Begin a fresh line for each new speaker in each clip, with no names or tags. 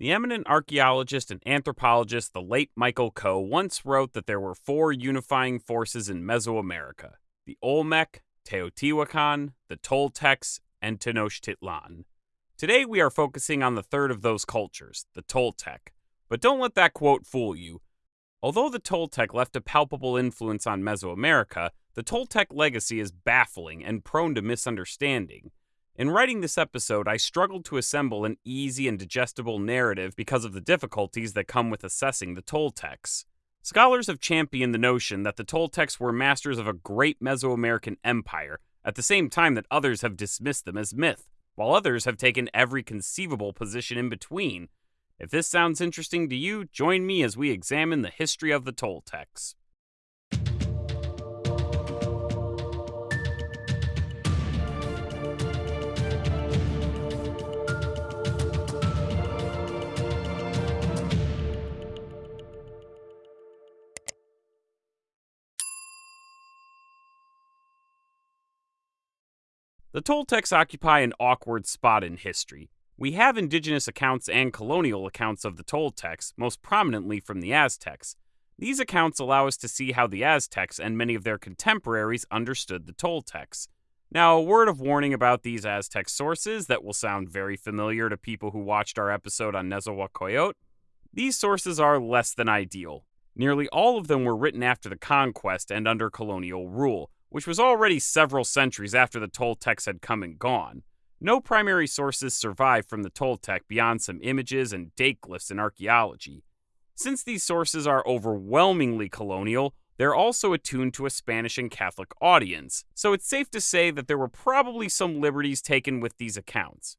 The eminent archaeologist and anthropologist, the late Michael Coe, once wrote that there were four unifying forces in Mesoamerica the Olmec, Teotihuacan, the Toltecs, and Tenochtitlan. Today we are focusing on the third of those cultures, the Toltec. But don't let that quote fool you. Although the Toltec left a palpable influence on Mesoamerica, the Toltec legacy is baffling and prone to misunderstanding. In writing this episode, I struggled to assemble an easy and digestible narrative because of the difficulties that come with assessing the Toltecs. Scholars have championed the notion that the Toltecs were masters of a great Mesoamerican empire, at the same time that others have dismissed them as myth, while others have taken every conceivable position in between. If this sounds interesting to you, join me as we examine the history of the Toltecs. The Toltecs occupy an awkward spot in history. We have indigenous accounts and colonial accounts of the Toltecs, most prominently from the Aztecs. These accounts allow us to see how the Aztecs and many of their contemporaries understood the Toltecs. Now, a word of warning about these Aztec sources that will sound very familiar to people who watched our episode on Nezahualcóyotl. These sources are less than ideal. Nearly all of them were written after the conquest and under colonial rule, which was already several centuries after the Toltecs had come and gone. No primary sources survive from the Toltec beyond some images and date glyphs in archaeology. Since these sources are overwhelmingly colonial, they're also attuned to a Spanish and Catholic audience, so it's safe to say that there were probably some liberties taken with these accounts.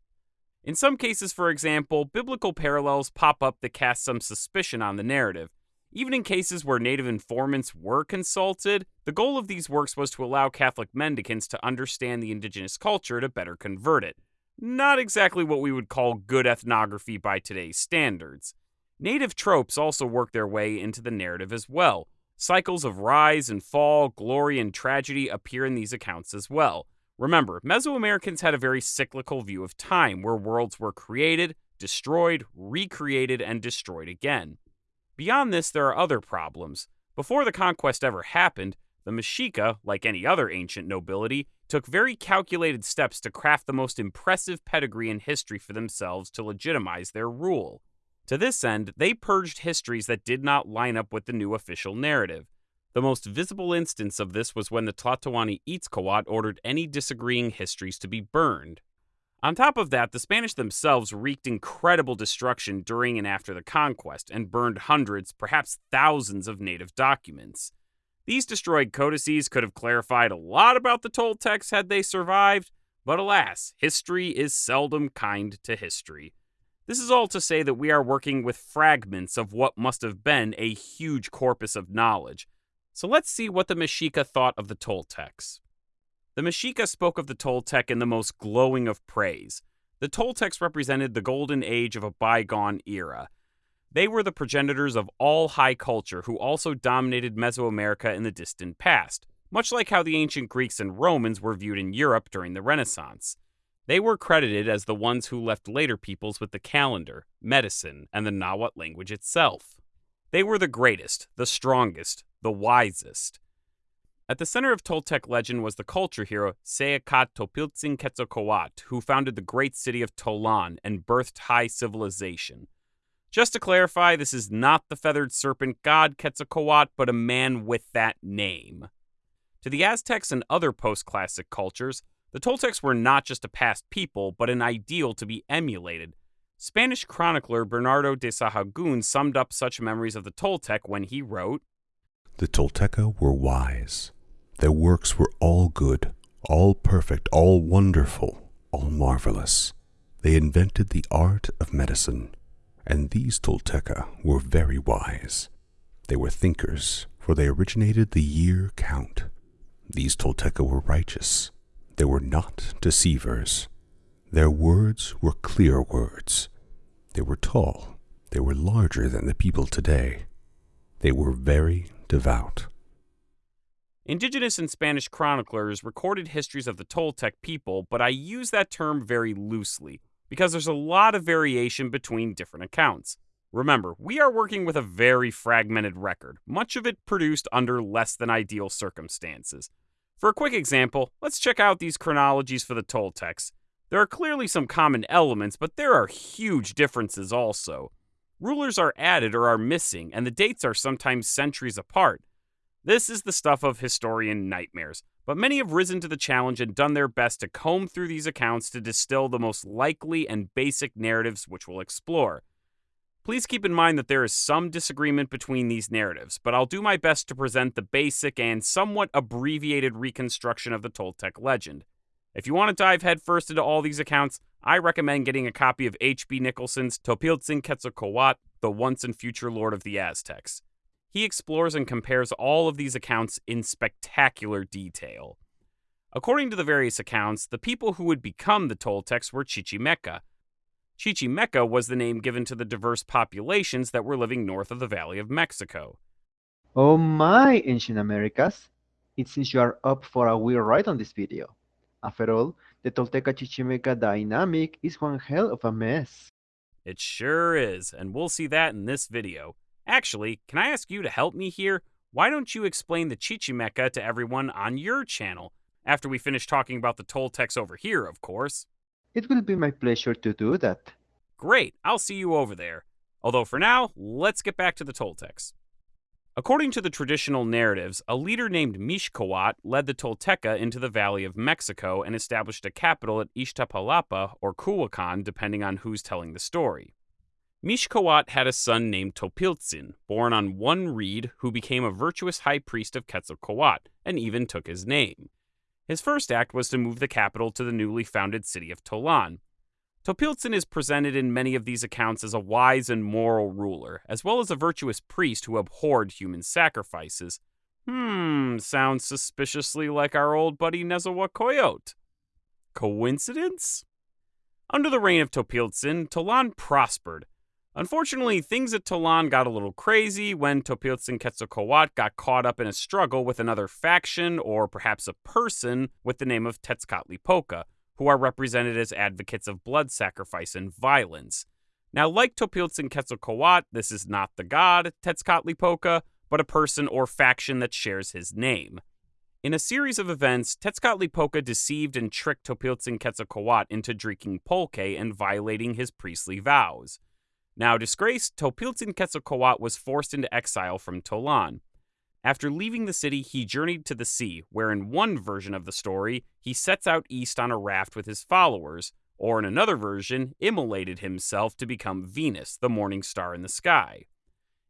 In some cases, for example, biblical parallels pop up that cast some suspicion on the narrative, even in cases where native informants were consulted, the goal of these works was to allow Catholic mendicants to understand the indigenous culture to better convert it. Not exactly what we would call good ethnography by today's standards. Native tropes also work their way into the narrative as well. Cycles of rise and fall, glory and tragedy appear in these accounts as well. Remember, Mesoamericans had a very cyclical view of time where worlds were created, destroyed, recreated, and destroyed again. Beyond this, there are other problems. Before the conquest ever happened, the Mexica, like any other ancient nobility, took very calculated steps to craft the most impressive pedigree in history for themselves to legitimize their rule. To this end, they purged histories that did not line up with the new official narrative. The most visible instance of this was when the Tlatoani Itzcoatl ordered any disagreeing histories to be burned. On top of that, the Spanish themselves wreaked incredible destruction during and after the conquest and burned hundreds, perhaps thousands of native documents. These destroyed codices could have clarified a lot about the Toltecs had they survived, but alas, history is seldom kind to history. This is all to say that we are working with fragments of what must have been a huge corpus of knowledge. So let's see what the Mexica thought of the Toltecs. The Mexica spoke of the Toltec in the most glowing of praise. The Toltecs represented the golden age of a bygone era. They were the progenitors of all high culture who also dominated Mesoamerica in the distant past, much like how the ancient Greeks and Romans were viewed in Europe during the Renaissance. They were credited as the ones who left later peoples with the calendar, medicine, and the Nahuatl language itself. They were the greatest, the strongest, the wisest. At the center of Toltec legend was the culture hero Ce Acatl Topiltzin Quetzalcoatl, who founded the great city of Tolan and birthed high civilization. Just to clarify, this is not the feathered serpent god Quetzalcoatl, but a man with that name. To the Aztecs and other post classic cultures, the Toltecs were not just a past people, but an ideal to be emulated. Spanish chronicler Bernardo de Sahagún summed up such memories of the Toltec when he wrote
The Tolteca were wise, their works were all good, all perfect, all wonderful, all marvelous. They invented the art of medicine, and these Tolteca were very wise. They were thinkers, for they originated the year count. These Tolteca were righteous. They were not deceivers. Their words were clear words. They were tall. They were larger than the people today. They were very devout.
Indigenous and Spanish chroniclers recorded histories of the Toltec people, but I use that term very loosely. because there's a lot of variation between different accounts. Remember, we are working with a very fragmented record, much of it produced under less than ideal circumstances. For a quick example, let's check out these chronologies for the Toltecs. There are clearly some common elements, but there are huge differences also. Rulers are added or are missing, and the dates are sometimes centuries apart. This is the stuff of historian nightmares, but many have risen to the challenge and done their best to comb through these accounts to distill the most likely and basic narratives which we'll explore. Please keep in mind that there is some disagreement between these narratives, but I'll do my best to present the basic and somewhat abbreviated reconstruction of the Toltec legend. If you want to dive headfirst into all these accounts, I recommend getting a copy of H.B. Nicholson's Topiltzin Quetzalcoatl, the once and future lord of the Aztecs. He explores and compares all of these accounts in spectacular detail. According to the various accounts, the people who would become the Toltecs were Chichimeca, Chichimeca was the name given to the diverse populations that were living north of the Valley of Mexico.
Oh my, Ancient Americas! It seems you are up for a weird ride on this video. After all, the Tolteca Chichimeca dynamic is one hell of a mess.
It sure is, and we'll see that in this video. Actually, can I ask you to help me here? Why don't you explain the Chichimeca to everyone on your channel? After we finish talking about the Toltecs over here, of course.
It will be my pleasure to do that.
Great, I'll see you over there. Although for now, let's get back to the Toltecs. According to the traditional narratives, a leader named Mixcoatl led the Tolteca into the Valley of Mexico and established a capital at Iztapalapa or Culhuacan, depending on who's telling the story. Mixcoatl had a son named Topiltzin, born on one reed, who became a virtuous high priest of Quetzalcoatl and even took his name. His first act was to move the capital to the newly founded city of Tolan. Topiltzin is presented in many of these accounts as a wise and moral ruler, as well as a virtuous priest who abhorred human sacrifices. Hmm, sounds suspiciously like our old buddy Nezahualcoyotl. Coincidence? Under the reign of Topiltzin, Tolan prospered, Unfortunately, things at Tolan got a little crazy when Topiltzin Quetzalcoatl got caught up in a struggle with another faction or perhaps a person with the name of Tezcatlipoca, who are represented as advocates of blood sacrifice and violence. Now, like Topiltzin Quetzalcoatl, this is not the god Tezcatlipoca, but a person or faction that shares his name. In a series of events, Tezcatlipoca deceived and tricked Topiltzin Quetzalcoatl into drinking pulque and violating his priestly vows. Now disgraced, Topiltzin Quetzalcoatl was forced into exile from Tolan. After leaving the city, he journeyed to the sea, where in one version of the story, he sets out east on a raft with his followers, or in another version, immolated himself to become Venus, the morning star in the sky.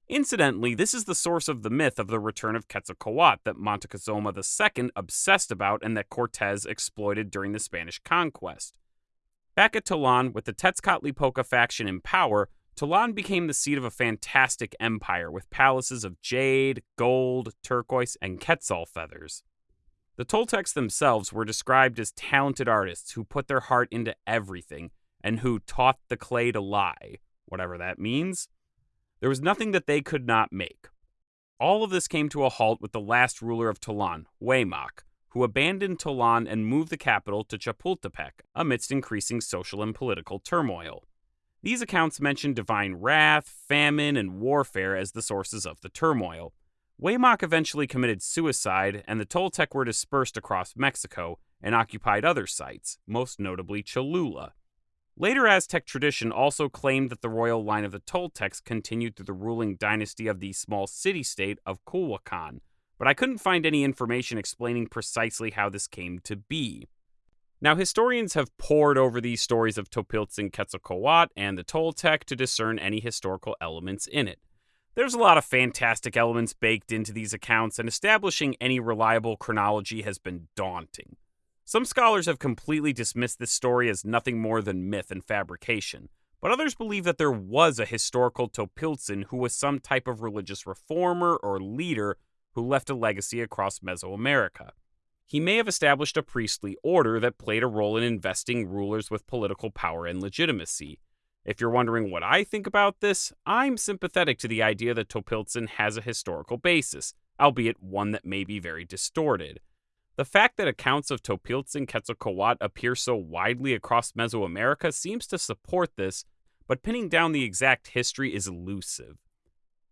Incidentally, this is the source of the myth of the return of Quetzalcoatl that Montezuma II obsessed about and that Cortez exploited during the Spanish conquest. Back at Tolan, with the Tezcatlipoca faction in power, Tolan became the seat of a fantastic empire with palaces of jade, gold, turquoise, and quetzal feathers. The Toltecs themselves were described as talented artists who put their heart into everything and who taught the clay to lie, whatever that means. There was nothing that they could not make. All of this came to a halt with the last ruler of Tolan, Hueymac, who abandoned Tolan and moved the capital to Chapultepec amidst increasing social and political turmoil. These accounts mention divine wrath, famine, and warfare as the sources of the turmoil. Hueymac eventually committed suicide, and the Toltec were dispersed across Mexico and occupied other sites, most notably Cholula. Later Aztec tradition also claimed that the royal line of the Toltecs continued through the ruling dynasty of the small city state of Culhuacan, but I couldn't find any information explaining precisely how this came to be. Now, historians have pored over these stories of Topiltzin Quetzalcoatl and the Toltec to discern any historical elements in it. There's a lot of fantastic elements baked into these accounts, and establishing any reliable chronology has been daunting. Some scholars have completely dismissed this story as nothing more than myth and fabrication, but others believe that there was a historical Topiltzin who was some type of religious reformer or leader who left a legacy across Mesoamerica he may have established a priestly order that played a role in investing rulers with political power and legitimacy. If you're wondering what I think about this, I'm sympathetic to the idea that Topiltzin has a historical basis, albeit one that may be very distorted. The fact that accounts of Topiltzin Quetzalcoatl appear so widely across Mesoamerica seems to support this, but pinning down the exact history is elusive.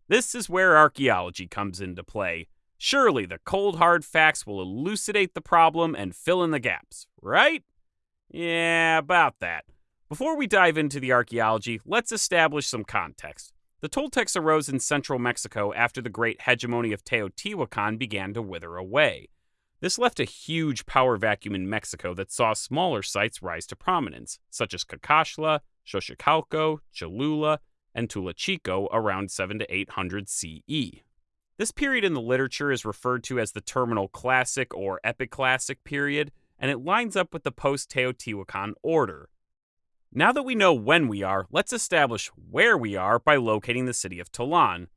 This is where archaeology comes into play. Surely the cold hard facts will elucidate the problem and fill in the gaps, right? Yeah, about that. Before we dive into the archaeology, let's establish some context. The Toltecs arose in central Mexico after the great hegemony of Teotihuacan began to wither away. This left a huge power vacuum in Mexico that saw smaller sites rise to prominence, such as Cacaxtla, Xochicalco, Cholula, and Tula Chico around 7 to 800 CE. This period in the literature is referred to as the Terminal Classic or Epiclassic period, and it lines up with the post Teotihuacan order. Now that we know when we are, let's establish where we are by locating the city of Tolan.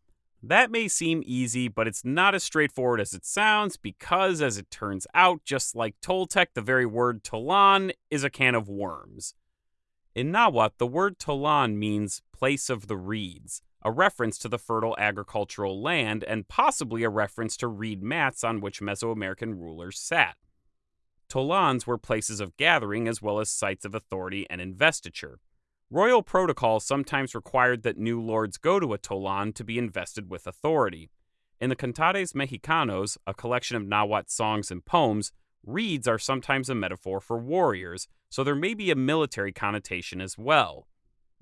That may seem easy, but it's not as straightforward as it sounds because, as it turns out, just like Toltec, the very word Tolan is a can of worms. In Nahuatl, the word Tolan means place of the reeds, a reference to the fertile agricultural land and possibly a reference to reed mats on which Mesoamerican rulers sat. Tolans were places of gathering as well as sites of authority and investiture. Royal protocol sometimes required that new lords go to a Tolan to be invested with authority. In the Cantares Mexicanos, a collection of Nahuatl songs and poems, reeds are sometimes a metaphor for warriors, so there may be a military connotation as well.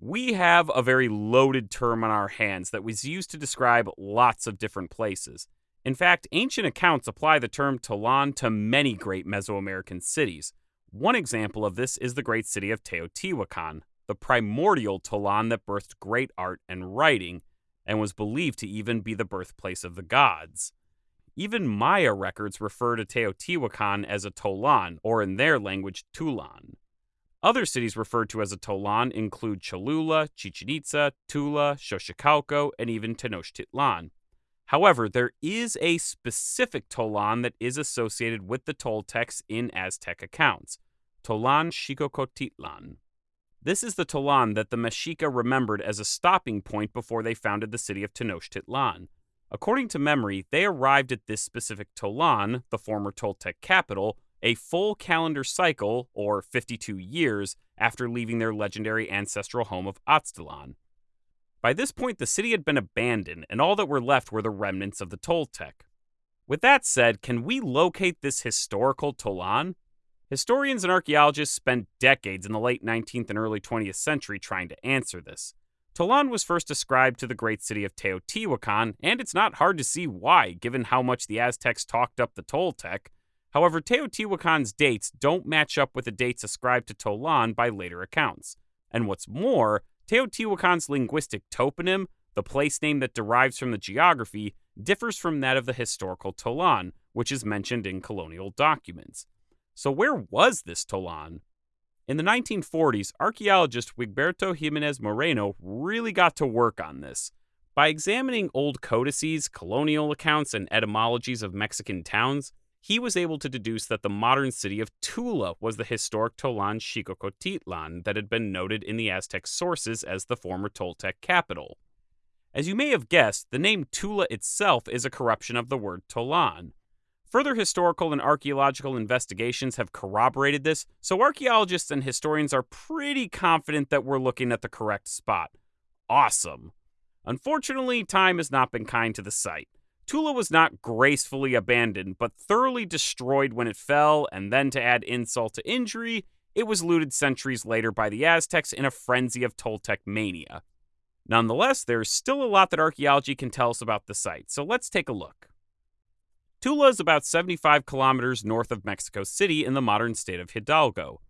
We have a very loaded term on our hands that was used to describe lots of different places. In fact, ancient accounts apply the term Tolan to many great Mesoamerican cities. One example of this is the great city of Teotihuacan, the primordial Tolan that birthed great art and writing, and was believed to even be the birthplace of the gods. Even Maya records refer to Teotihuacan as a Tolan, or in their language, Tulan. Other cities referred to as a Tolan include Cholula, Chichen Itza, Tula, Xochicalco, and even Tenochtitlan. However, there is a specific Tolan that is associated with the Toltecs in Aztec accounts Tolan Xicocoatitlan. This is the Tolan that the Mexica remembered as a stopping point before they founded the city of Tenochtitlan. According to memory, they arrived at this specific Tolan, the former Toltec capital, a full calendar cycle, or 52 years, after leaving their legendary ancestral home of Aztlan. By this point, the city had been abandoned, and all that were left were the remnants of the Toltec. With that said, can we locate this historical Tolan? Historians and archaeologists spent decades in the late 19th and early 20th century trying to answer this. Tolan was first ascribed to the great city of Teotihuacan, and it's not hard to see why, given how much the Aztecs talked up the Toltec. However, Teotihuacan's dates don't match up with the dates ascribed to Tolan by later accounts. And what's more, Teotihuacan's linguistic toponym, the place name that derives from the geography, differs from that of the historical Tolan, which is mentioned in colonial documents. So, where was this Tolan? In the 1940s, archaeologist Wigberto Jimenez Moreno really got to work on this. By examining old codices, colonial accounts, and etymologies of Mexican towns, he was able to deduce that the modern city of Tula was the historic Tolan Xicocoatitlan that had been noted in the Aztec sources as the former Toltec capital. As you may have guessed, the name Tula itself is a corruption of the word Tolan. Further historical and archaeological investigations have corroborated this, so archaeologists and historians are pretty confident that we're looking at the correct spot. Awesome! Unfortunately, time has not been kind to the site. Tula was not gracefully abandoned, but thoroughly destroyed when it fell, and then to add insult to injury, it was looted centuries later by the Aztecs in a frenzy of Toltec mania. Nonetheless, there's still a lot that archaeology can tell us about the site, so let's take a look. Tula is about 75 kilometers north of Mexico City in the modern state of Hidalgo.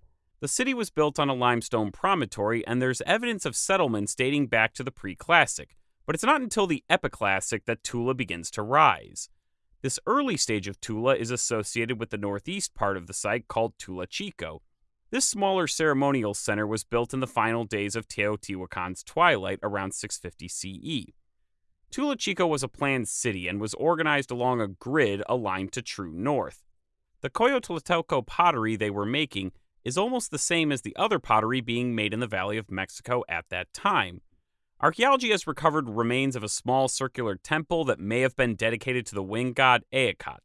The city was built on a limestone promontory, and there's evidence of settlements dating back to the pre classic, but it's not until the Epiclassic that Tula begins to rise. This early stage of Tula is associated with the northeast part of the site called Tula Chico. This smaller ceremonial center was built in the final days of Teotihuacan's twilight around 650 CE. Tula Chico was a planned city and was organized along a grid aligned to true north. The Coyotlatelco pottery they were making is almost the same as the other pottery being made in the Valley of Mexico at that time. Archaeology has recovered remains of a small circular temple that may have been dedicated to the wind god Ehecatl.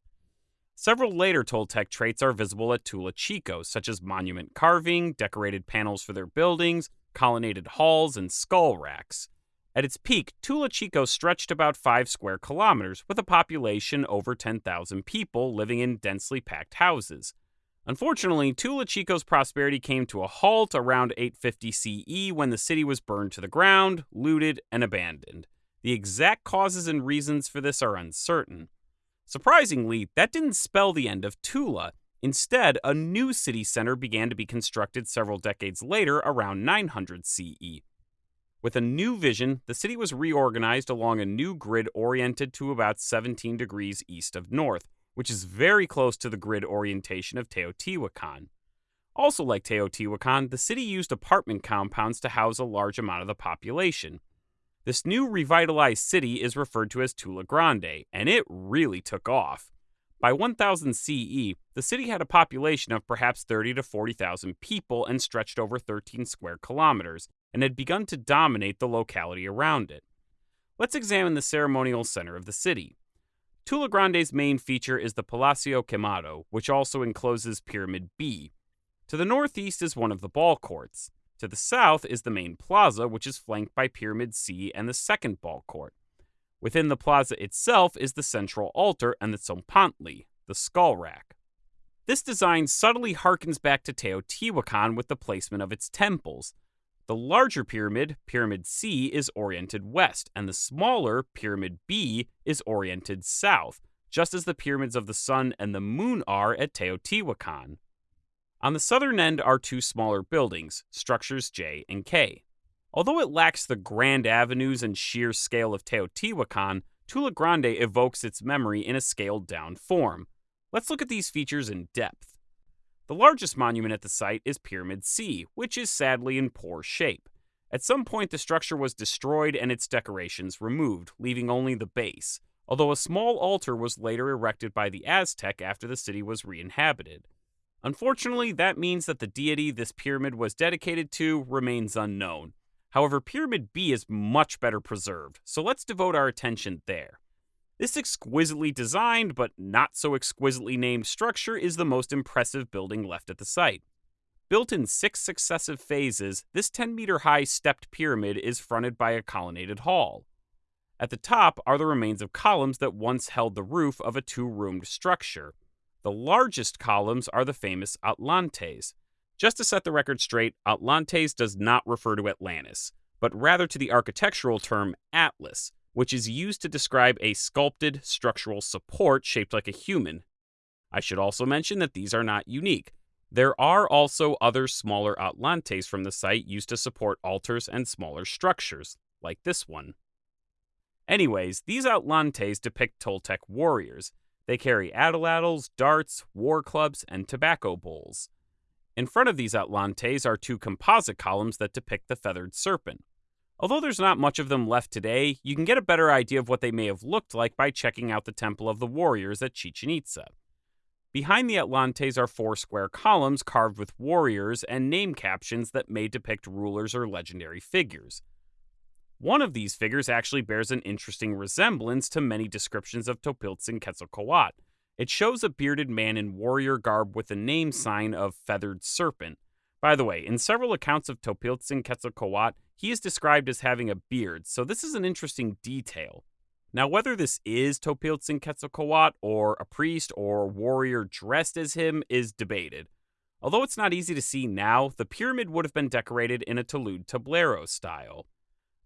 Several later Toltec traits are visible at Tula Chico, such as monument carving, decorated panels for their buildings, colonnaded halls, and skull racks. At its peak, Tula Chico stretched about 5 square kilometers, with a population over 10,000 people living in densely packed houses. Unfortunately, Tula Chico's prosperity came to a halt around 850 CE when the city was burned to the ground, looted, and abandoned. The exact causes and reasons for this are uncertain. Surprisingly, that didn't spell the end of Tula. Instead, a new city center began to be constructed several decades later around 900 CE. With a new vision, the city was reorganized along a new grid oriented to about 17 degrees east of north, which is very close to the grid orientation of Teotihuacan. Also, like Teotihuacan, the city used apartment compounds to house a large amount of the population. This new revitalized city is referred to as Tula Grande, and it really took off. By 1000 CE, the city had a population of perhaps 30 to 40,000 people and stretched over 13 square kilometers, and had begun to dominate the locality around it. Let's examine the ceremonial center of the city. Tula Grande's main feature is the Palacio Quemado, which also encloses Pyramid B. To the northeast is one of the ball courts. To the south is the main plaza, which is flanked by Pyramid C and the second ball court. Within the plaza itself is the central altar and the tzompantli, the skull rack. This design subtly harkens back to Teotihuacan with the placement of its temples. The larger pyramid, Pyramid C, is oriented west, and the smaller, Pyramid B, is oriented south, just as the pyramids of the sun and the moon are at Teotihuacan. On the southern end are two smaller buildings, structures J and K. Although it lacks the grand avenues and sheer scale of Teotihuacan, Tula Grande evokes its memory in a scaled down form. Let's look at these features in depth. The largest monument at the site is Pyramid C, which is sadly in poor shape. At some point, the structure was destroyed and its decorations removed, leaving only the base, although a small altar was later erected by the Aztec after the city was re inhabited. Unfortunately, that means that the deity this pyramid was dedicated to remains unknown. However, Pyramid B is much better preserved, so let's devote our attention there. This exquisitely designed, but not so exquisitely named structure is the most impressive building left at the site. Built in six successive phases, this 10 meter high stepped pyramid is fronted by a colonnaded hall. At the top are the remains of columns that once held the roof of a two roomed structure. The largest columns are the famous Atlantes. Just to set the record straight, Atlantes does not refer to Atlantis, but rather to the architectural term Atlas, which is used to describe a sculpted structural support shaped like a human. I should also mention that these are not unique. There are also other smaller atlantes from the site used to support altars and smaller structures, like this one. Anyways, these atlantes depict Toltec warriors. They carry atlatls, darts, war clubs, and tobacco bowls. In front of these atlantes are two composite columns that depict the feathered serpent. Although there's not much of them left today, you can get a better idea of what they may have looked like by checking out the Temple of the Warriors at Chichen Itza. Behind the Atlantes are four square columns carved with warriors and name captions that may depict rulers or legendary figures. One of these figures actually bears an interesting resemblance to many descriptions of Topiltzin Quetzalcoatl. It shows a bearded man in warrior garb with the name sign of Feathered Serpent. By the way, in several accounts of Topiltzin Quetzalcoatl, he is described as having a beard, so this is an interesting detail. Now, whether this is Topiltzin Quetzalcoatl or a priest or warrior dressed as him is debated. Although it's not easy to see now, the pyramid would have been decorated in a talud tablero style.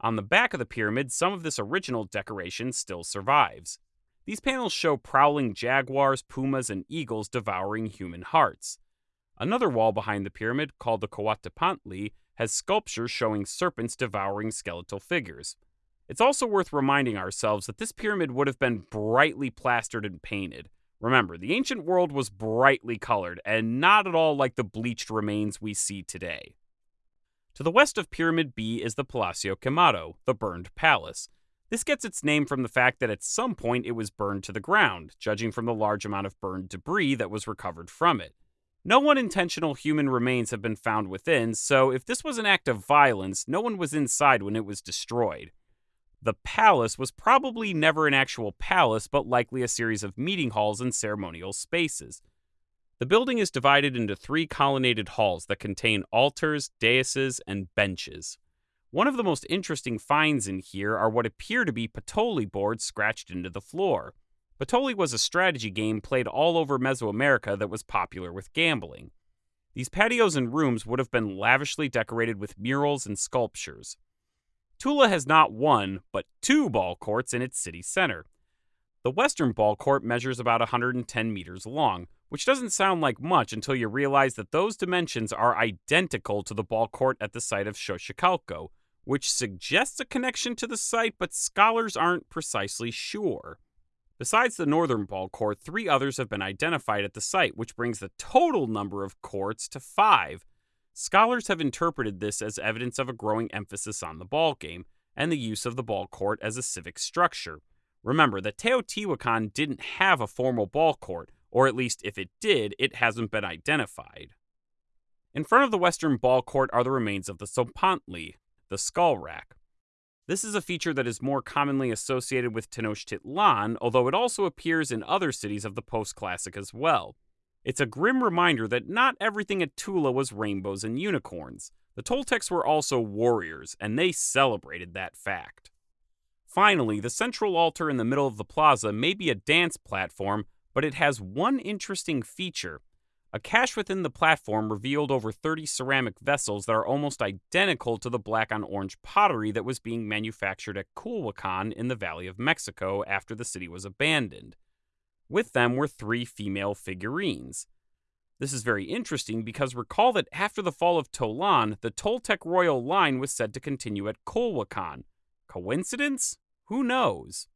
On the back of the pyramid, some of this original decoration still survives. These panels show prowling jaguars, pumas, and eagles devouring human hearts. Another wall behind the pyramid, called the Coatepantli, has sculptures showing serpents devouring skeletal figures. It's also worth reminding ourselves that this pyramid would have been brightly plastered and painted. Remember, the ancient world was brightly colored and not at all like the bleached remains we see today. To the west of Pyramid B is the Palacio Quemado, the burned palace. This gets its name from the fact that at some point it was burned to the ground, judging from the large amount of burned debris that was recovered from it. No unintentional human remains have been found within, so if this was an act of violence, no one was inside when it was destroyed. The palace was probably never an actual palace, but likely a series of meeting halls and ceremonial spaces. The building is divided into three colonnaded halls that contain altars, daises, and benches. One of the most interesting finds in here are what appear to be Patoli boards scratched into the floor. Patoli was a strategy game played all over Mesoamerica that was popular with gambling. These patios and rooms would have been lavishly decorated with murals and sculptures. Tula has not one, but two ball courts in its city center. The western ball court measures about 110 meters long, which doesn't sound like much until you realize that those dimensions are identical to the ball court at the site of Xochicalco, which suggests a connection to the site, but scholars aren't precisely sure. Besides the northern ball court, three others have been identified at the site, which brings the total number of courts to five. Scholars have interpreted this as evidence of a growing emphasis on the ball game and the use of the ball court as a civic structure. Remember that Teotihuacan didn't have a formal ball court, or at least if it did, it hasn't been identified. In front of the western ball court are the remains of the Tzompantli, the skull rack. This is a feature that is more commonly associated with Tenochtitlan, although it also appears in other cities of the post classic as well. It's a grim reminder that not everything at Tula was rainbows and unicorns. The Toltecs were also warriors, and they celebrated that fact. Finally, the central altar in the middle of the plaza may be a dance platform, but it has one interesting feature. A cache within the platform revealed over 30 ceramic vessels that are almost identical to the black on orange pottery that was being manufactured at Culhuacan in the Valley of Mexico after the city was abandoned. With them were three female figurines. This is very interesting because recall that after the fall of Tolan, the Toltec royal line was said to continue at Culhuacan. Coincidence? Who knows?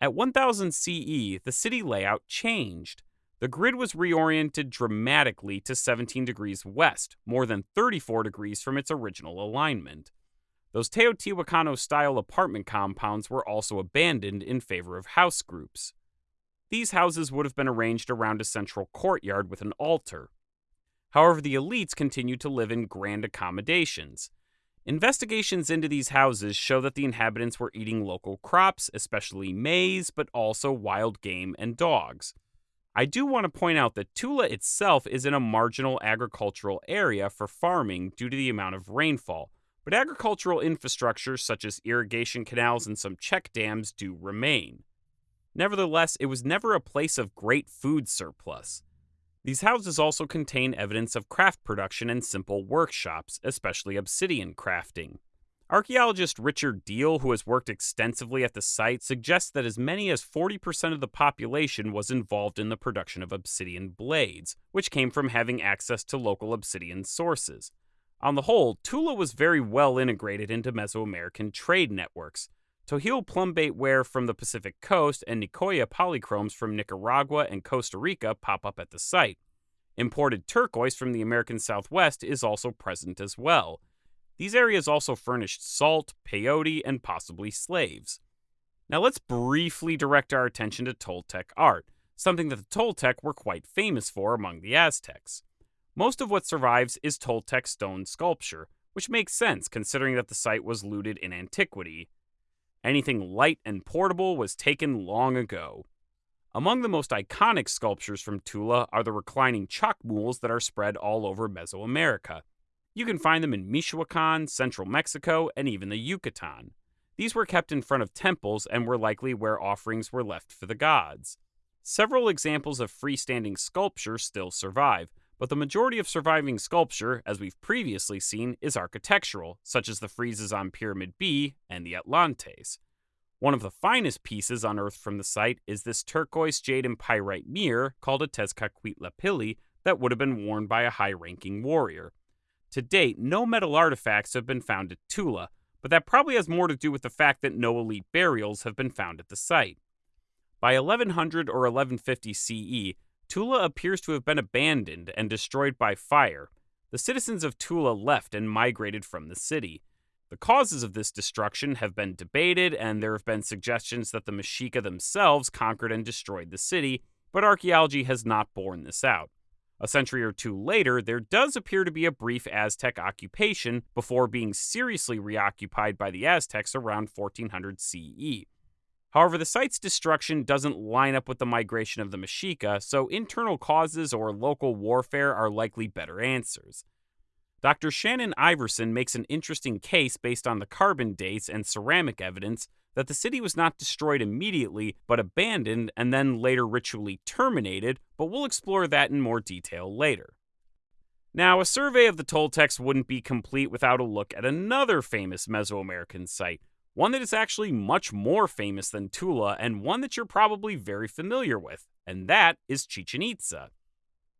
At 1000 CE, the city layout changed. The grid was reoriented dramatically to 17 degrees west, more than 34 degrees from its original alignment. Those Teotihuacano style apartment compounds were also abandoned in favor of house groups. These houses would have been arranged around a central courtyard with an altar. However, the elites continued to live in grand accommodations. Investigations into these houses show that the inhabitants were eating local crops, especially maize, but also wild game and dogs. I do want to point out that Tula itself is in a marginal agricultural area for farming due to the amount of rainfall, but agricultural infrastructure such as irrigation canals and some check dams do remain. Nevertheless, it was never a place of great food surplus. These houses also contain evidence of craft production and simple workshops, especially obsidian crafting. Archaeologist Richard Diehl, who has worked extensively at the site, suggests that as many as 40% of the population was involved in the production of obsidian blades, which came from having access to local obsidian sources. On the whole, Tula was very well integrated into Mesoamerican trade networks. Tohil plumbate ware from the Pacific coast and Nicoya polychromes from Nicaragua and Costa Rica pop up at the site. Imported turquoise from the American Southwest is also present as well. These areas also furnished salt, peyote, and possibly slaves. Now let's briefly direct our attention to Toltec art, something that the Toltec were quite famous for among the Aztecs. Most of what survives is Toltec stone sculpture, which makes sense considering that the site was looted in antiquity. Anything light and portable was taken long ago. Among the most iconic sculptures from Tula are the reclining chacmools that are spread all over Mesoamerica. You can find them in Michoacan, central Mexico, and even the Yucatan. These were kept in front of temples and were likely where offerings were left for the gods. Several examples of freestanding sculpture still survive, but the majority of surviving sculpture, as we've previously seen, is architectural, such as the friezes on Pyramid B and the Atlantes. One of the finest pieces unearthed from the site is this turquoise jade and pyrite mirror called a Tezcatlipoca that would have been worn by a high ranking warrior. To date, no metal artifacts have been found at Tula, but that probably has more to do with the fact that no elite burials have been found at the site. By 1100 or 1150 CE, Tula appears to have been abandoned and destroyed by fire. The citizens of Tula left and migrated from the city. The causes of this destruction have been debated, and there have been suggestions that the Mexica themselves conquered and destroyed the city, but archaeology has not borne this out. A century or two later, there does appear to be a brief Aztec occupation before being seriously reoccupied by the Aztecs around 1400 CE. However, the site's destruction doesn't line up with the migration of the Mexica, so internal causes or local warfare are likely better answers. Dr. Shannon Iverson makes an interesting case based on the carbon dates and ceramic evidence that the city was not destroyed immediately, but abandoned and then later ritually terminated, but we'll explore that in more detail later. Now, a survey of the Toltecs wouldn't be complete without a look at another famous Mesoamerican site, one that is actually much more famous than Tula and one that you're probably very familiar with, and that is Chichen Itza.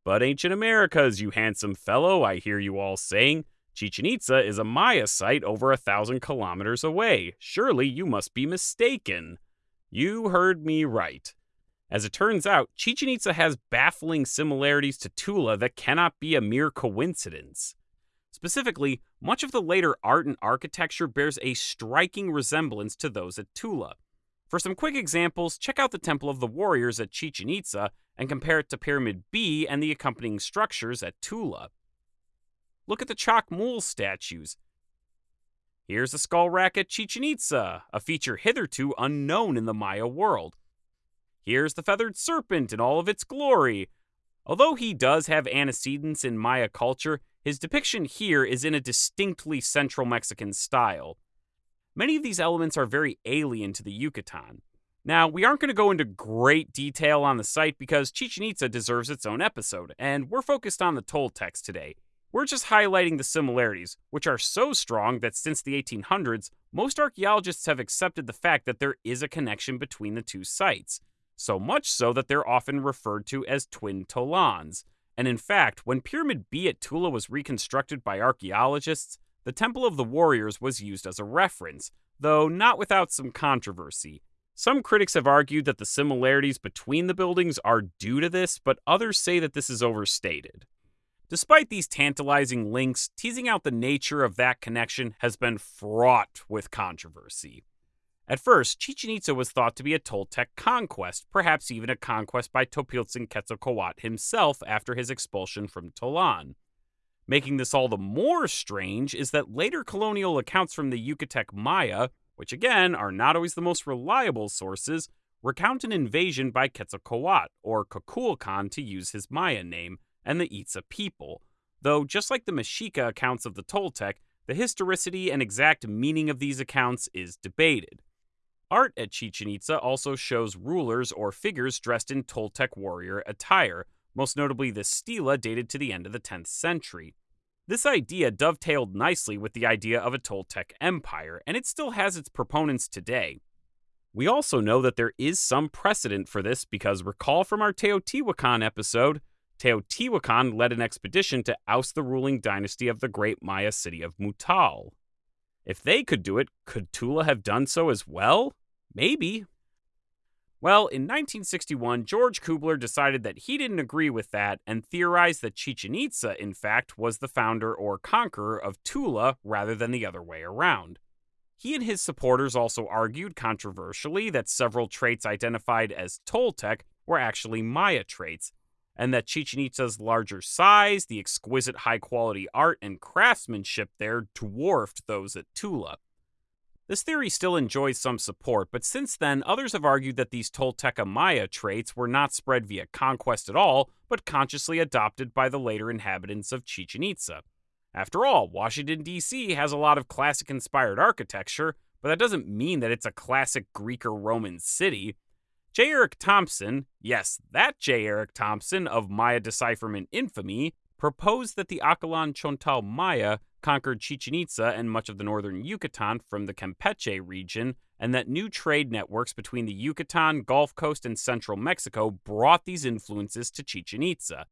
But ancient Americas, you handsome fellow, I hear you all saying. Chichen Itza is a Maya site over a thousand kilometers away. Surely you must be mistaken. You heard me right. As it turns out, Chichen Itza has baffling similarities to Tula that cannot be a mere coincidence. Specifically, much of the later art and architecture bears a striking resemblance to those at Tula. For some quick examples, check out the Temple of the Warriors at Chichen Itza and compare it to Pyramid B and the accompanying structures at Tula. Look at the chacmool statues. Here's the skull rack at Chichen Itza, a feature hitherto unknown in the Maya world. Here's the feathered serpent in all of its glory. Although he does have antecedents in Maya culture, his depiction here is in a distinctly Central Mexican style. Many of these elements are very alien to the Yucatan. Now, we aren't going to go into great detail on the site because Chichen Itza deserves its own episode, and we're focused on the Toltecs today. We're just highlighting the similarities, which are so strong that since the 1800s, most archaeologists have accepted the fact that there is a connection between the two sites, so much so that they're often referred to as twin Tolans. And in fact, when Pyramid B at Tula was reconstructed by archaeologists, the Temple of the Warriors was used as a reference, though not without some controversy. Some critics have argued that the similarities between the buildings are due to this, but others say that this is overstated. Despite these tantalizing links, teasing out the nature of that connection has been fraught with controversy. At first, Chichen Itza was thought to be a Toltec conquest, perhaps even a conquest by Topiltzin Quetzalcoatl himself after his expulsion from Tolan. Making this all the more strange is that later colonial accounts from the Yucatec Maya, which again are not always the most reliable sources, recount an invasion by Quetzalcoatl, or Kukulkan to use his Maya name, and the Itza people, though just like the Mexica accounts of the Toltec, the historicity and exact meaning of these accounts is debated. Art at Chichen Itza also shows rulers or figures dressed in Toltec warrior attire, most notably the stela dated to the end of the 10th century. This idea dovetailed nicely with the idea of a Toltec empire, and it still has its proponents today. We also know that there is some precedent for this because recall from our Teotihuacan episode, Teotihuacan led an expedition to oust the ruling dynasty of the great Maya city of Mutal. If they could do it, could Tula have done so as well? Maybe. Well, in 1961, George Kubler decided that he didn't agree with that and theorized that Chichen Itza, in fact, was the founder or conqueror of Tula rather than the other way around. He and his supporters also argued controversially that several traits identified as Toltec were actually Maya traits, and that Chichen Itza's larger size, the exquisite high quality art and craftsmanship there dwarfed those at Tula. This theory still enjoys some support, but since then, others have argued that these Tolteca Maya traits were not spread via conquest at all, but consciously adopted by the later inhabitants of Chichen Itza. After all, Washington, D.C. has a lot of classic inspired architecture, but that doesn't mean that it's a classic Greek or Roman city. J. Eric Thompson, yes, that J. Eric Thompson of Maya decipherment infamy, proposed that the Acalan Chontal Maya conquered Chichen Itza and much of the northern Yucatan from the Campeche region, and that new trade networks between the Yucatan, Gulf Coast, and central Mexico brought these influences to Chichen Itza.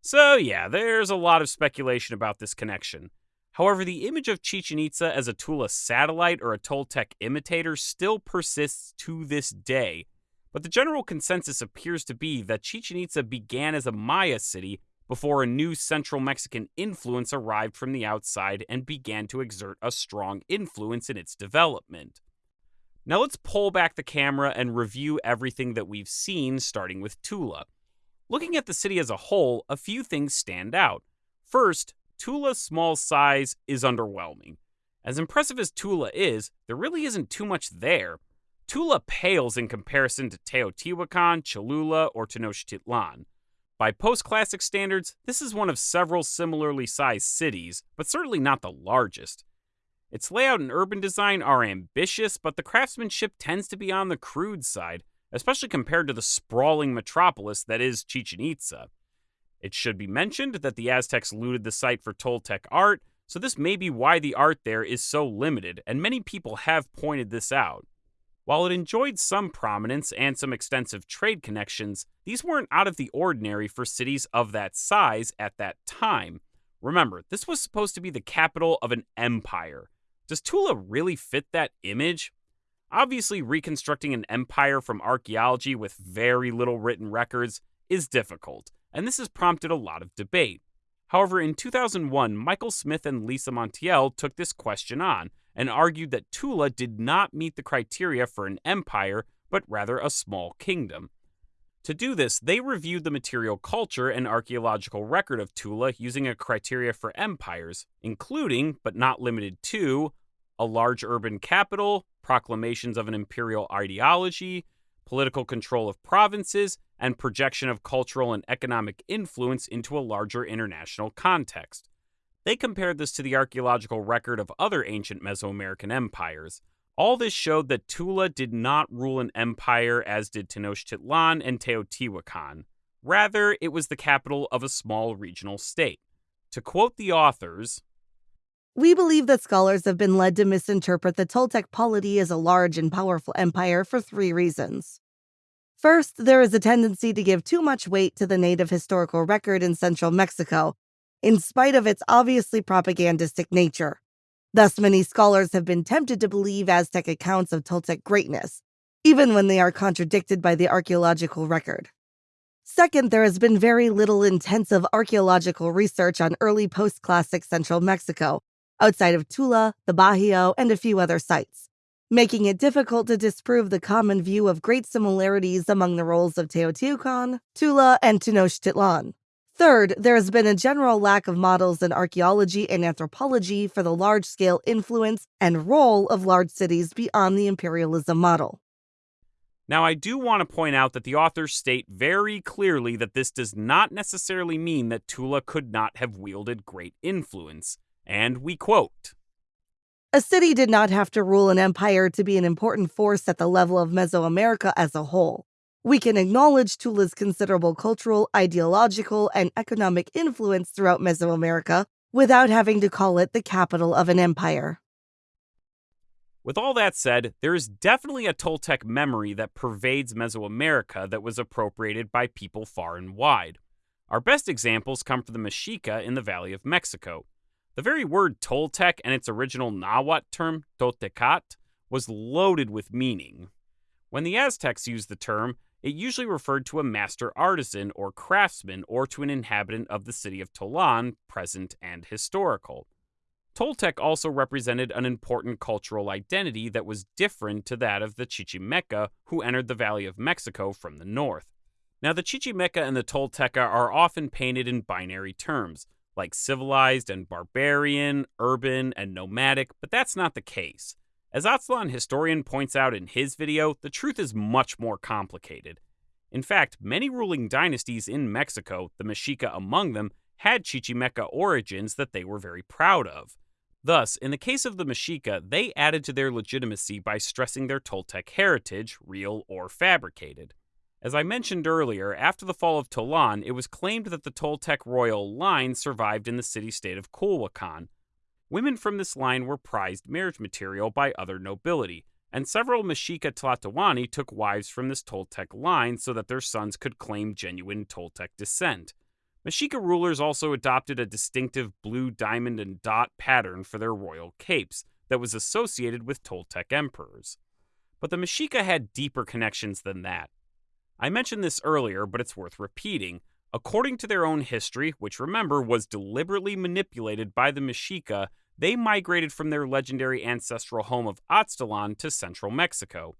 So, yeah, there's a lot of speculation about this connection. However, the image of Chichen Itza as a Tula satellite or a Toltec imitator still persists to this day, but the general consensus appears to be that Chichen Itza began as a Maya city before a new central Mexican influence arrived from the outside and began to exert a strong influence in its development. Now let's pull back the camera and review everything that we've seen, starting with Tula. Looking at the city as a whole, a few things stand out. First, Tula's small size is underwhelming. As impressive as Tula is, there really isn't too much there. Tula pales in comparison to Teotihuacan, Cholula, or Tenochtitlan. By post classic standards, this is one of several similarly sized cities, but certainly not the largest. Its layout and urban design are ambitious, but the craftsmanship tends to be on the crude side, especially compared to the sprawling metropolis that is Chichen Itza. It should be mentioned that the Aztecs looted the site for Toltec art, so this may be why the art there is so limited, and many people have pointed this out. While it enjoyed some prominence and some extensive trade connections, these weren't out of the ordinary for cities of that size at that time. Remember, this was supposed to be the capital of an empire. Does Tula really fit that image? Obviously, reconstructing an empire from archaeology with very little written records is difficult, and this has prompted a lot of debate. However, in 2001, Michael Smith and Lisa Montiel took this question on and argued that Tula did not meet the criteria for an empire, but rather a small kingdom. To do this, they reviewed the material culture and archaeological record of Tula using a criteria for empires, including, but not limited to, a large urban capital, proclamations of an imperial ideology, political control of provinces, and projection of cultural and economic influence into a larger international context. They compared this to the archaeological record of other ancient Mesoamerican empires. All this showed that Tula did not rule an empire as did Tenochtitlan and Teotihuacan. Rather, it was the capital of a small regional state. To quote the authors,
we believe that scholars have been led to misinterpret the Toltec polity as a large and powerful empire for three reasons. First, there is a tendency to give too much weight to the native historical record in central Mexico, in spite of its obviously propagandistic nature. Thus, many scholars have been tempted to believe Aztec accounts of Toltec greatness, even when they are contradicted by the archaeological record. Second, there has been very little intensive archaeological research on early post classic central Mexico, outside of Tula, the Bajío, and a few other sites, making it difficult to disprove the common view of great similarities among the roles of Teotihuacan, Tula, and Tenochtitlan. Third, there has been a general lack of models in archaeology and anthropology for the large scale influence and role of large cities beyond the imperialism model.
Now, I do want to point out that the authors state very clearly that this does not necessarily mean that Tula could not have wielded great influence. And we quote
A city did not have to rule an empire to be an important force at the level of Mesoamerica as a whole. We can acknowledge Tula's considerable cultural, ideological, and economic influence throughout Mesoamerica without having to call it the capital of an empire.
With all that said, there is definitely a Toltec memory that pervades Mesoamerica that was appropriated by people far and wide. Our best examples come from the Mexica in the Valley of Mexico, the very word Toltec and its original Nahuatl term, Toltecat, was loaded with meaning. When the Aztecs used the term, it usually referred to a master artisan or craftsman or to an inhabitant of the city of Tolan, present and historical. Toltec also represented an important cultural identity that was different to that of the Chichimeca who entered the Valley of Mexico from the north. Now, the Chichimeca and the Tolteca are often painted in binary terms, like civilized and barbarian, urban and nomadic, but that's not the case. As Aztlan historian points out in his video, the truth is much more complicated. In fact, many ruling dynasties in Mexico, the Mexica among them, had Chichimeca origins that they were very proud of. Thus, in the case of the Mexica, they added to their legitimacy by stressing their Toltec heritage, real or fabricated. As I mentioned earlier, after the fall of Tolan, it was claimed that the Toltec royal line survived in the city state of Culhuacan. Women from this line were prized marriage material by other nobility, and several Mexica Tlatoani took wives from this Toltec line so that their sons could claim genuine Toltec descent. Mexica rulers also adopted a distinctive blue diamond and dot pattern for their royal capes that was associated with Toltec emperors. But the Mexica had deeper connections than that. I mentioned this earlier, but it's worth repeating. According to their own history, which remember was deliberately manipulated by the Mexica, they migrated from their legendary ancestral home of Aztlan to central Mexico.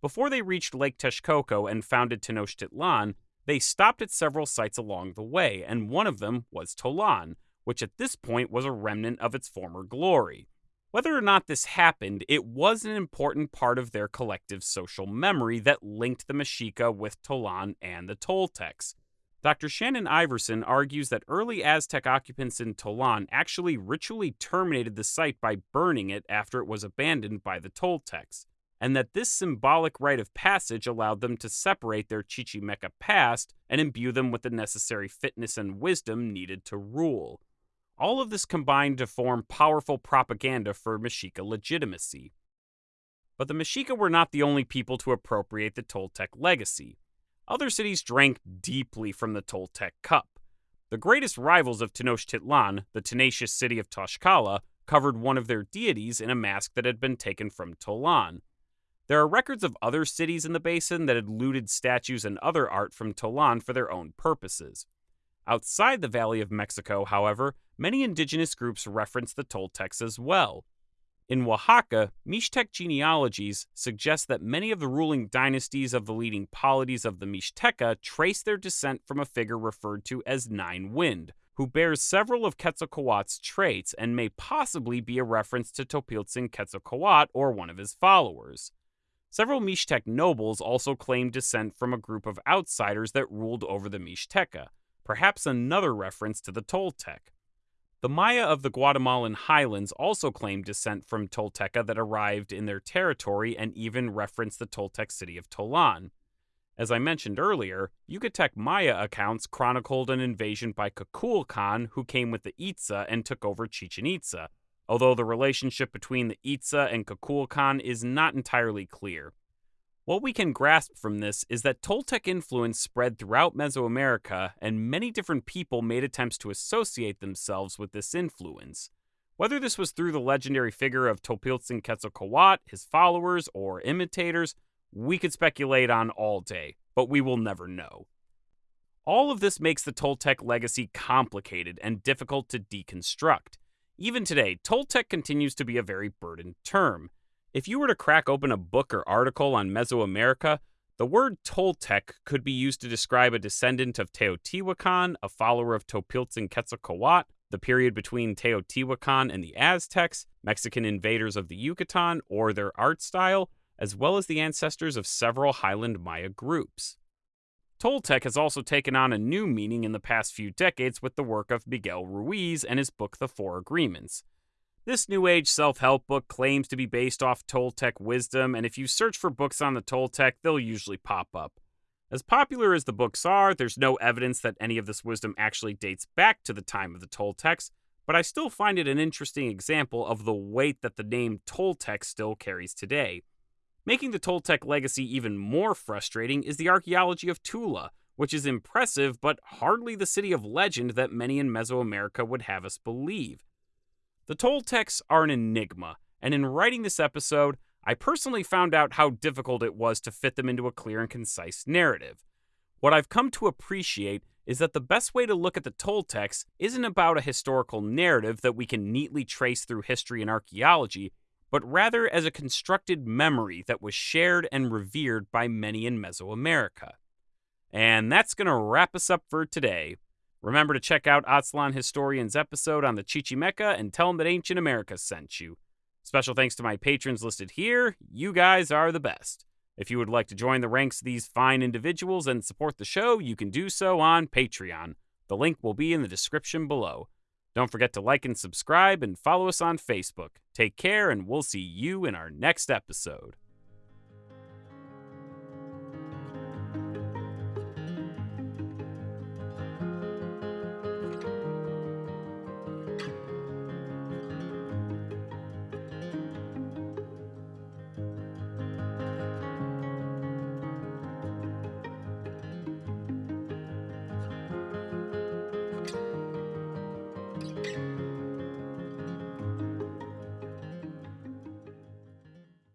Before they reached Lake Texcoco and founded Tenochtitlan, They stopped at several sites along the way, and one of them was Tolan, which at this point was a remnant of its former glory. Whether or not this happened, it was an important part of their collective social memory that linked the Mexica with Tolan and the Toltecs. Dr. Shannon Iverson argues that early Aztec occupants in Tolan actually ritually terminated the site by burning it after it was abandoned by the Toltecs, and that this symbolic rite of passage allowed them to separate their Chichimeca past and imbue them with the necessary fitness and wisdom needed to rule. All of this combined to form powerful propaganda for Mexica legitimacy. But the Mexica were not the only people to appropriate the Toltec legacy. Other cities drank deeply from the Toltec cup. The greatest rivals of Tenochtitlan, the tenacious city of Tlaxcala, covered one of their deities in a mask that had been taken from Tolan. There are records of other cities in the basin that had looted statues and other art from Tolan for their own purposes. Outside the Valley of Mexico, however, many indigenous groups reference the Toltecs as well. In Oaxaca, Mixtec genealogies suggest that many of the ruling dynasties of the leading polities of the Mixteca trace their descent from a figure referred to as Nine Wind, who bears several of Quetzalcoatl's traits and may possibly be a reference to Topiltzin Quetzalcoatl or one of his followers. Several Mixtec nobles also claim descent from a group of outsiders that ruled over the Mixteca, perhaps another reference to the Toltec. The Maya of the Guatemalan highlands also claimed descent from Tolteca that arrived in their territory and even referenced the Toltec city of Tolan. As I mentioned earlier, Yucatec Maya accounts chronicled an invasion by Kukulkan who came with the Itza and took over Chichen Itza, although the relationship between the Itza and Kukulkan is not entirely clear. What we can grasp from this is that Toltec influence spread throughout Mesoamerica, and many different people made attempts to associate themselves with this influence. Whether this was through the legendary figure of Topiltzin Quetzalcoatl, his followers, or imitators, we could speculate on all day, but we will never know. All of this makes the Toltec legacy complicated and difficult to deconstruct. Even today, Toltec continues to be a very burdened term. If you were to crack open a book or article on Mesoamerica, the word Toltec could be used to describe a descendant of Teotihuacan, a follower of Topiltzin Quetzalcoatl, the period between Teotihuacan and the Aztecs, Mexican invaders of the Yucatan, or their art style, as well as the ancestors of several highland Maya groups. Toltec has also taken on a new meaning in the past few decades with the work of Miguel Ruiz and his book The Four Agreements. This New Age self help book claims to be based off Toltec wisdom, and if you search for books on the Toltec, they'll usually pop up. As popular as the books are, there's no evidence that any of this wisdom actually dates back to the time of the Toltecs, but I still find it an interesting example of the weight that the name Toltec still carries today. Making the Toltec legacy even more frustrating is the archaeology of Tula, which is impressive but hardly the city of legend that many in Mesoamerica would have us believe. The Toltecs are an enigma, and in writing this episode, I personally found out how difficult it was to fit them into a clear and concise narrative. What I've come to appreciate is that the best way to look at the Toltecs isn't about a historical narrative that we can neatly trace through history and archaeology, but rather as a constructed memory that was shared and revered by many in Mesoamerica. And that's going to wrap us up for today. Remember to check out Aztlan Historian's episode on the Chichimeca and tell them that Ancient America sent you. Special thanks to my patrons listed here. You guys are the best. If you would like to join the ranks of these fine individuals and support the show, you can do so on Patreon. The link will be in the description below. Don't forget to like and subscribe and follow us on Facebook. Take care, and we'll see you in our next episode.